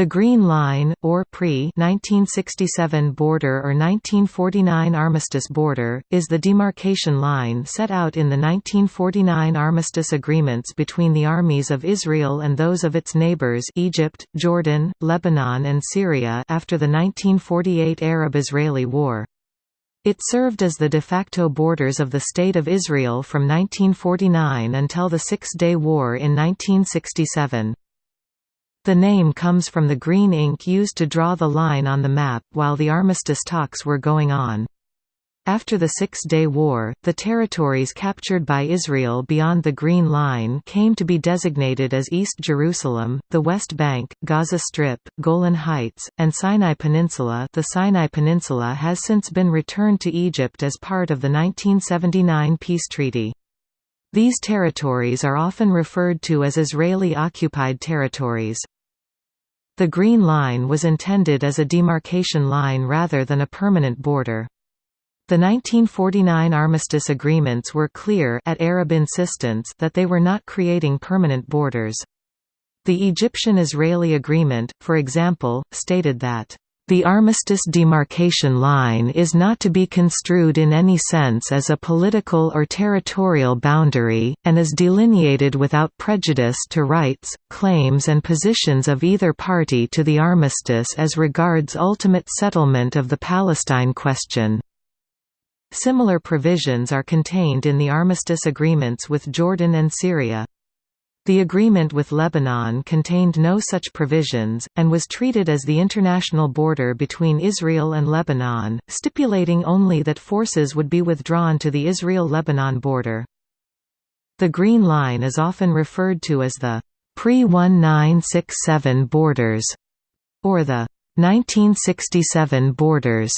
The Green Line, or pre-1967 border or 1949 armistice border, is the demarcation line set out in the 1949 armistice agreements between the armies of Israel and those of its neighbors Egypt, Jordan, Lebanon and Syria after the 1948 Arab-Israeli War. It served as the de facto borders of the State of Israel from 1949 until the Six-Day War in 1967. The name comes from the green ink used to draw the line on the map while the armistice talks were going on. After the Six-Day War, the territories captured by Israel beyond the Green Line came to be designated as East Jerusalem, the West Bank, Gaza Strip, Golan Heights, and Sinai Peninsula the Sinai Peninsula has since been returned to Egypt as part of the 1979 peace treaty. These territories are often referred to as Israeli-occupied territories. The Green Line was intended as a demarcation line rather than a permanent border. The 1949 armistice agreements were clear at Arab insistence that they were not creating permanent borders. The Egyptian-Israeli agreement, for example, stated that the armistice demarcation line is not to be construed in any sense as a political or territorial boundary, and is delineated without prejudice to rights, claims and positions of either party to the armistice as regards ultimate settlement of the Palestine question. Similar provisions are contained in the armistice agreements with Jordan and Syria. The agreement with Lebanon contained no such provisions, and was treated as the international border between Israel and Lebanon, stipulating only that forces would be withdrawn to the Israel-Lebanon border. The Green Line is often referred to as the pre-1967 borders, or the 1967 borders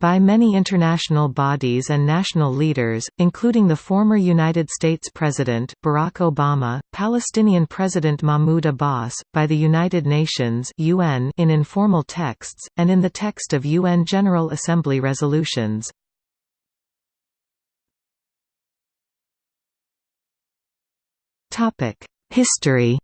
by many international bodies and national leaders, including the former United States President, Barack Obama, Palestinian President Mahmoud Abbas, by the United Nations UN in informal texts, and in the text of UN General Assembly resolutions. History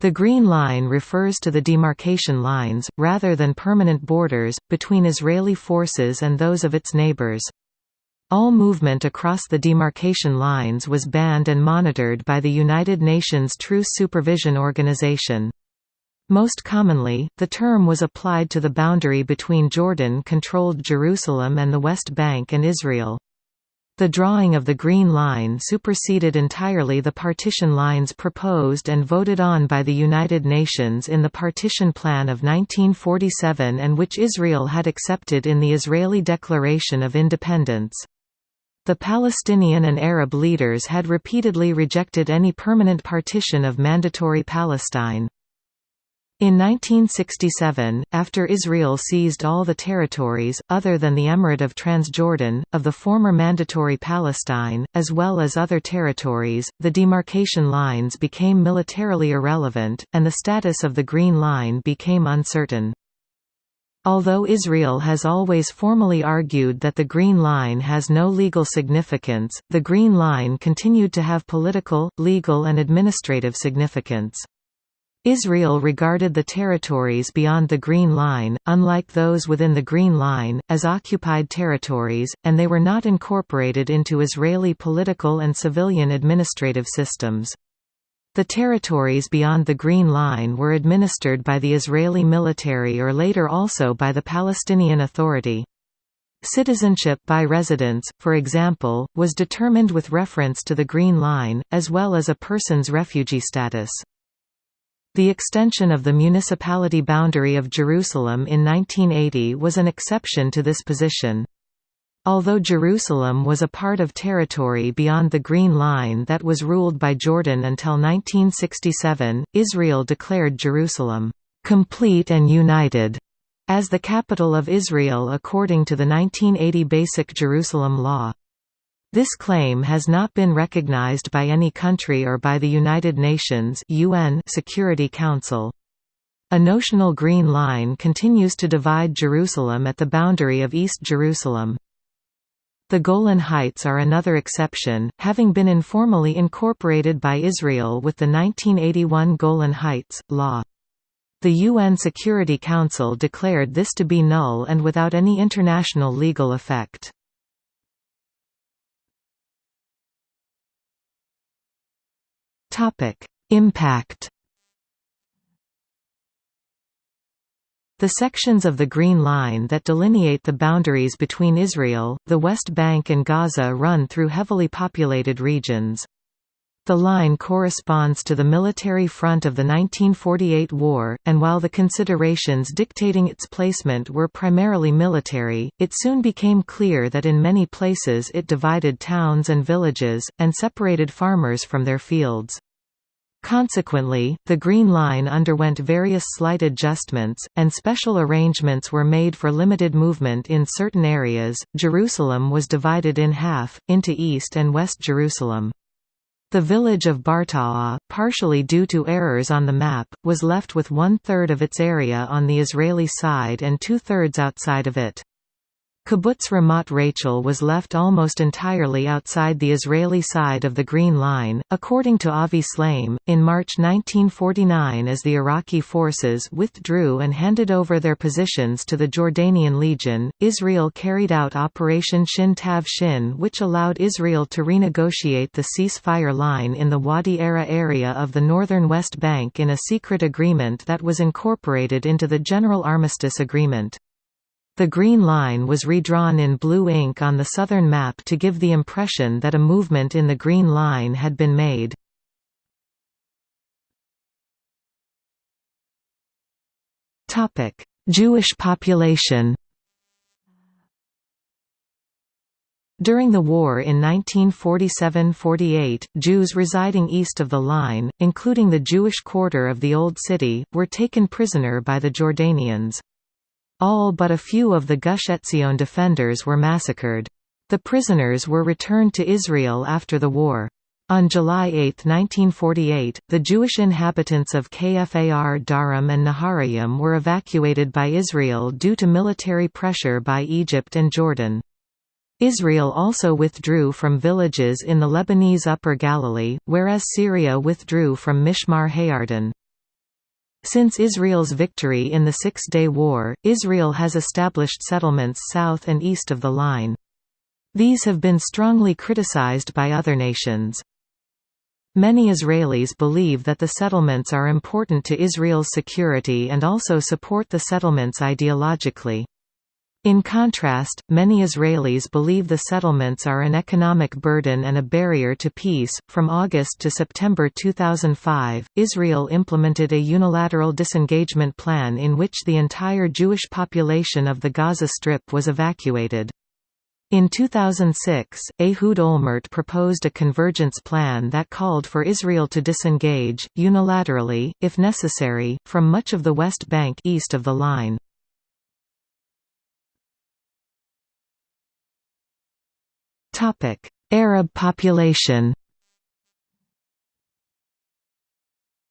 The Green Line refers to the demarcation lines, rather than permanent borders, between Israeli forces and those of its neighbors. All movement across the demarcation lines was banned and monitored by the United Nations Truce Supervision Organization. Most commonly, the term was applied to the boundary between Jordan-controlled Jerusalem and the West Bank and Israel. The drawing of the Green Line superseded entirely the partition lines proposed and voted on by the United Nations in the Partition Plan of 1947 and which Israel had accepted in the Israeli Declaration of Independence. The Palestinian and Arab leaders had repeatedly rejected any permanent partition of Mandatory Palestine. In 1967, after Israel seized all the territories, other than the Emirate of Transjordan, of the former Mandatory Palestine, as well as other territories, the demarcation lines became militarily irrelevant, and the status of the Green Line became uncertain. Although Israel has always formally argued that the Green Line has no legal significance, the Green Line continued to have political, legal and administrative significance. Israel regarded the territories beyond the Green Line, unlike those within the Green Line, as occupied territories, and they were not incorporated into Israeli political and civilian administrative systems. The territories beyond the Green Line were administered by the Israeli military or later also by the Palestinian Authority. Citizenship by residents, for example, was determined with reference to the Green Line, as well as a person's refugee status. The extension of the municipality boundary of Jerusalem in 1980 was an exception to this position. Although Jerusalem was a part of territory beyond the Green Line that was ruled by Jordan until 1967, Israel declared Jerusalem, "...complete and united", as the capital of Israel according to the 1980 Basic Jerusalem Law. This claim has not been recognized by any country or by the United Nations UN Security Council. A notional green line continues to divide Jerusalem at the boundary of East Jerusalem. The Golan Heights are another exception, having been informally incorporated by Israel with the 1981 Golan Heights, law. The UN Security Council declared this to be null and without any international legal effect. Impact The sections of the Green Line that delineate the boundaries between Israel, the West Bank and Gaza run through heavily populated regions. The line corresponds to the military front of the 1948 war, and while the considerations dictating its placement were primarily military, it soon became clear that in many places it divided towns and villages, and separated farmers from their fields. Consequently, the Green Line underwent various slight adjustments, and special arrangements were made for limited movement in certain areas. Jerusalem was divided in half, into East and West Jerusalem. The village of Barta'ah, partially due to errors on the map, was left with one-third of its area on the Israeli side and two-thirds outside of it. Kibbutz Ramat Rachel was left almost entirely outside the Israeli side of the Green Line, according to Avi Shlaim. In March 1949, as the Iraqi forces withdrew and handed over their positions to the Jordanian Legion, Israel carried out Operation Shin Tav Shin, which allowed Israel to renegotiate the ceasefire line in the Wadi Ara area of the northern West Bank in a secret agreement that was incorporated into the General Armistice Agreement. The Green Line was redrawn in blue ink on the southern map to give the impression that a movement in the Green Line had been made. Jewish population During the war in 1947–48, Jews residing east of the line, including the Jewish quarter of the Old City, were taken prisoner by the Jordanians. All but a few of the Gush Etzion defenders were massacred. The prisoners were returned to Israel after the war. On July 8, 1948, the Jewish inhabitants of Kfar Darom and Naharayim were evacuated by Israel due to military pressure by Egypt and Jordan. Israel also withdrew from villages in the Lebanese Upper Galilee, whereas Syria withdrew from Mishmar Hayarden. Since Israel's victory in the Six-Day War, Israel has established settlements south and east of the line. These have been strongly criticized by other nations. Many Israelis believe that the settlements are important to Israel's security and also support the settlements ideologically. In contrast, many Israelis believe the settlements are an economic burden and a barrier to peace. From August to September 2005, Israel implemented a unilateral disengagement plan in which the entire Jewish population of the Gaza Strip was evacuated. In 2006, Ehud Olmert proposed a convergence plan that called for Israel to disengage, unilaterally, if necessary, from much of the West Bank east of the line. Arab population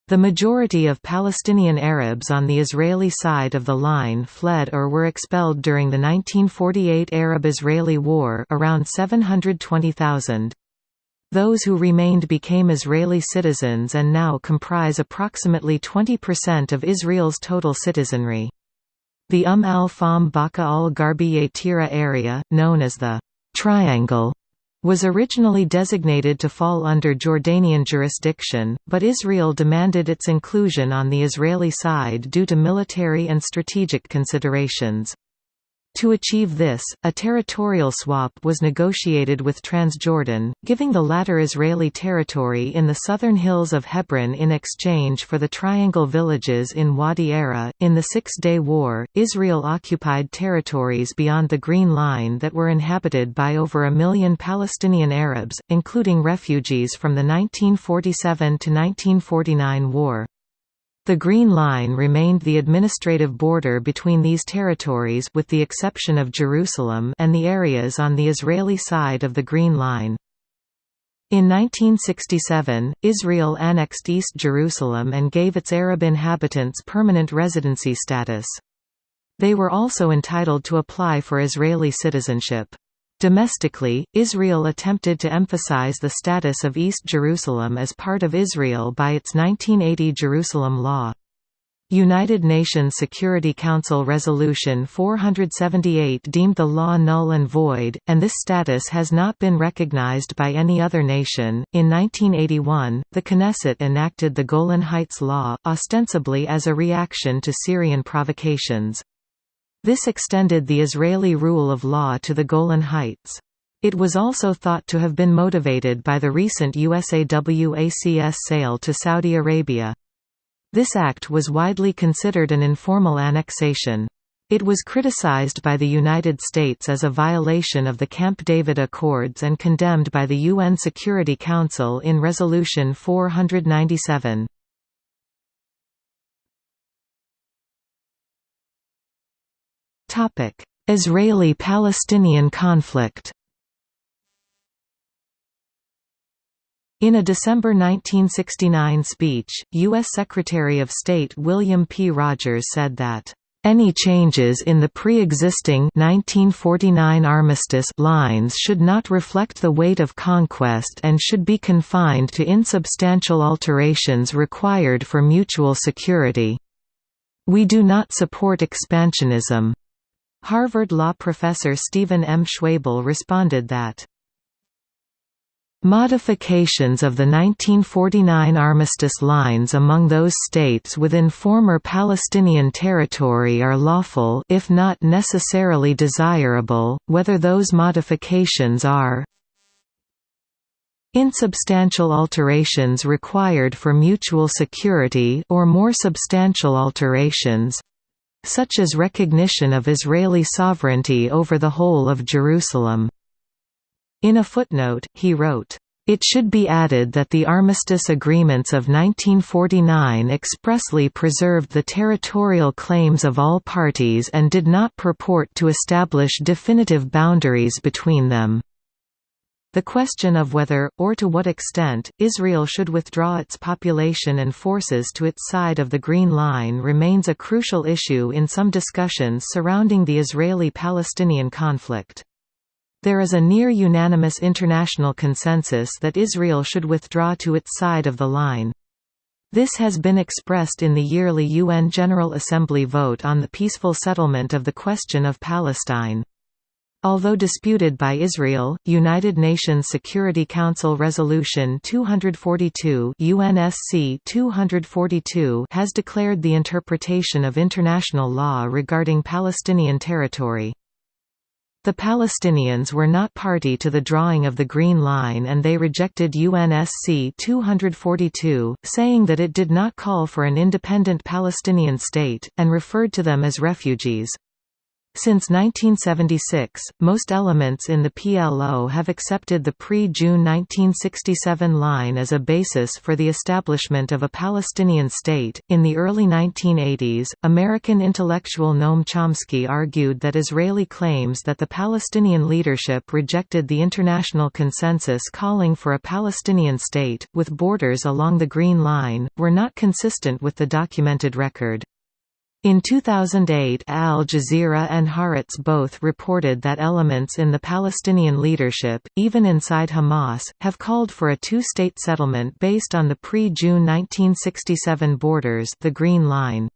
The majority of Palestinian Arabs on the Israeli side of the line fled or were expelled during the 1948 Arab-Israeli War around 720,000. Those who remained became Israeli citizens and now comprise approximately 20% of Israel's total citizenry. The Umm al-Fahm Baqa al-Gharbiya Tira area, known as the Triangle was originally designated to fall under Jordanian jurisdiction, but Israel demanded its inclusion on the Israeli side due to military and strategic considerations. To achieve this, a territorial swap was negotiated with Transjordan, giving the latter Israeli territory in the southern hills of Hebron in exchange for the Triangle villages in Wadi Ara. In the Six Day War, Israel occupied territories beyond the Green Line that were inhabited by over a million Palestinian Arabs, including refugees from the 1947 to 1949 war. The Green Line remained the administrative border between these territories with the exception of Jerusalem and the areas on the Israeli side of the Green Line. In 1967, Israel annexed East Jerusalem and gave its Arab inhabitants permanent residency status. They were also entitled to apply for Israeli citizenship. Domestically, Israel attempted to emphasize the status of East Jerusalem as part of Israel by its 1980 Jerusalem Law. United Nations Security Council Resolution 478 deemed the law null and void, and this status has not been recognized by any other nation. In 1981, the Knesset enacted the Golan Heights Law, ostensibly as a reaction to Syrian provocations. This extended the Israeli rule of law to the Golan Heights. It was also thought to have been motivated by the recent US AWACS sale to Saudi Arabia. This act was widely considered an informal annexation. It was criticized by the United States as a violation of the Camp David Accords and condemned by the UN Security Council in Resolution 497. Israeli–Palestinian conflict In a December 1969 speech, U.S. Secretary of State William P. Rogers said that, "...any changes in the pre-existing 1949 armistice lines should not reflect the weight of conquest and should be confined to insubstantial alterations required for mutual security. We do not support expansionism." Harvard law professor Stephen M. Schwebel responded that Modifications of the 1949 armistice lines among those states within former Palestinian territory are lawful if not necessarily desirable, whether those modifications are insubstantial alterations required for mutual security or more substantial alterations such as recognition of Israeli sovereignty over the whole of Jerusalem. In a footnote, he wrote, it should be added that the armistice agreements of 1949 expressly preserved the territorial claims of all parties and did not purport to establish definitive boundaries between them. The question of whether, or to what extent, Israel should withdraw its population and forces to its side of the Green Line remains a crucial issue in some discussions surrounding the Israeli-Palestinian conflict. There is a near-unanimous international consensus that Israel should withdraw to its side of the line. This has been expressed in the yearly UN General Assembly vote on the peaceful settlement of the question of Palestine. Although disputed by Israel, United Nations Security Council Resolution 242 UNSC 242 has declared the interpretation of international law regarding Palestinian territory. The Palestinians were not party to the drawing of the Green Line and they rejected UNSC 242, saying that it did not call for an independent Palestinian state, and referred to them as refugees. Since 1976, most elements in the PLO have accepted the pre-June 1967 line as a basis for the establishment of a Palestinian state. In the early 1980s, American intellectual Noam Chomsky argued that Israeli claims that the Palestinian leadership rejected the international consensus calling for a Palestinian state, with borders along the Green Line, were not consistent with the documented record. In 2008 Al Jazeera and Haaretz both reported that elements in the Palestinian leadership, even inside Hamas, have called for a two-state settlement based on the pre-June 1967 borders the Green Line.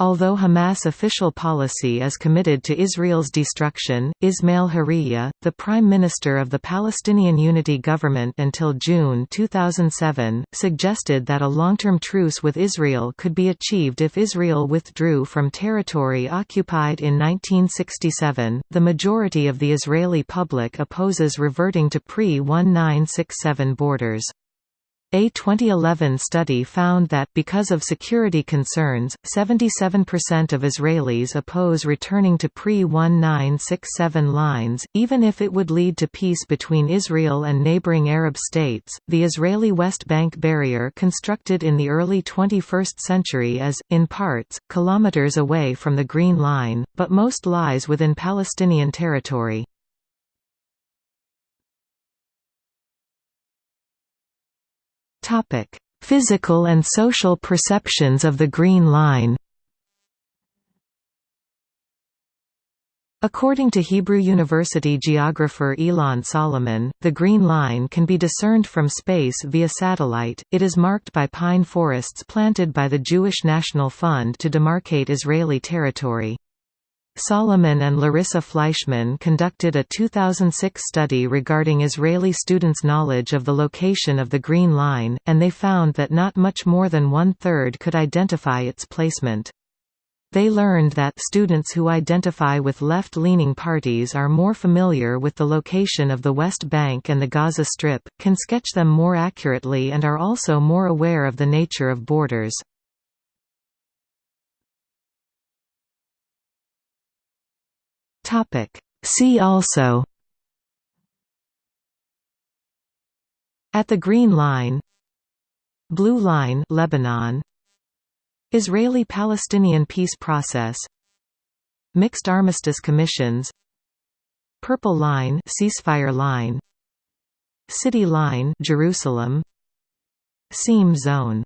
Although Hamas official policy is committed to Israel's destruction, Ismail Haniyeh, the Prime Minister of the Palestinian Unity Government until June 2007, suggested that a long-term truce with Israel could be achieved if Israel withdrew from territory occupied in 1967. The majority of the Israeli public opposes reverting to pre-1967 borders. A 2011 study found that, because of security concerns, 77% of Israelis oppose returning to pre-1967 lines, even if it would lead to peace between Israel and neighboring Arab states. The Israeli West Bank barrier constructed in the early 21st century is, in parts, kilometers away from the Green Line, but most lies within Palestinian territory. Topic: Physical and social perceptions of the Green Line. According to Hebrew University geographer Ilan Salomon, the Green Line can be discerned from space via satellite. It is marked by pine forests planted by the Jewish National Fund to demarcate Israeli territory. Salomon and Larissa Fleischman conducted a 2006 study regarding Israeli students' knowledge of the location of the Green Line, and they found that not much more than one-third could identify its placement. They learned that students who identify with left-leaning parties are more familiar with the location of the West Bank and the Gaza Strip, can sketch them more accurately and are also more aware of the nature of borders. See also At the Green Line Blue Line Lebanon Israeli-Palestinian peace process Mixed armistice commissions Purple Line ceasefire line City Line Jerusalem Seam Zone